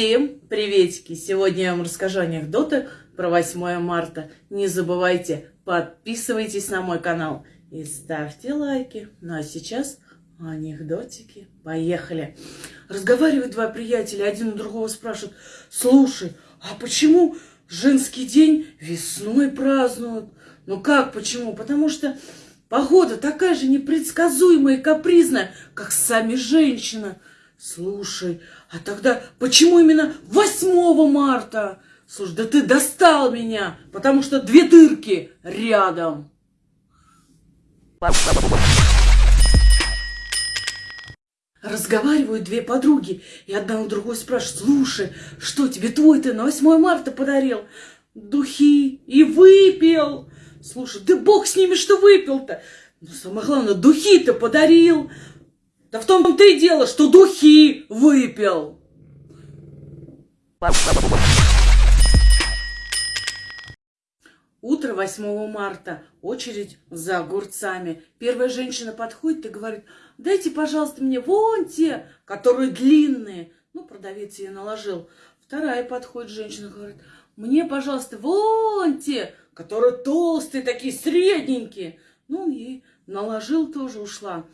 Всем приветики! Сегодня я вам расскажу анекдоты про 8 марта. Не забывайте, подписывайтесь на мой канал и ставьте лайки. Ну а сейчас анекдотики. Поехали! Разговаривают два приятеля, один у другого спрашивает, слушай, а почему женский день весной празднуют? Ну как почему? Потому что погода такая же непредсказуемая и капризная, как сами женщины. Слушай, а тогда почему именно 8 марта? Слушай, да ты достал меня, потому что две дырки рядом. Разговаривают две подруги, и одна у другой спрашивает, слушай, что тебе твой-то на 8 марта подарил? Духи и выпил. Слушай, да бог с ними, что выпил-то. Но самое главное, духи-то подарил. Да в том-то и дело, что духи выпил. Утро 8 марта. Очередь за огурцами. Первая женщина подходит и говорит, дайте, пожалуйста, мне вон те, которые длинные. Ну, продавец ей наложил. Вторая подходит женщина, говорит, мне, пожалуйста, вон те, которые толстые, такие средненькие. Ну, ей наложил, тоже ушла.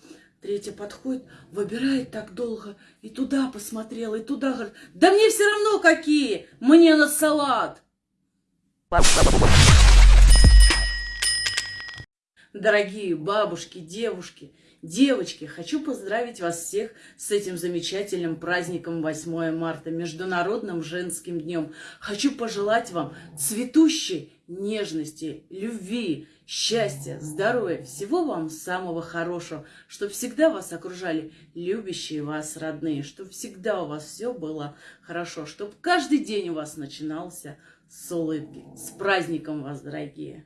Третья подходит, выбирает так долго, и туда посмотрела, и туда, говорит, да мне все равно какие, мне на салат. Дорогие бабушки, девушки, девочки, хочу поздравить вас всех с этим замечательным праздником 8 марта, Международным женским днем. Хочу пожелать вам цветущей нежности, любви, счастья, здоровья, всего вам самого хорошего, чтобы всегда вас окружали любящие вас родные, чтобы всегда у вас все было хорошо, чтобы каждый день у вас начинался с улыбки. С праздником вас, дорогие!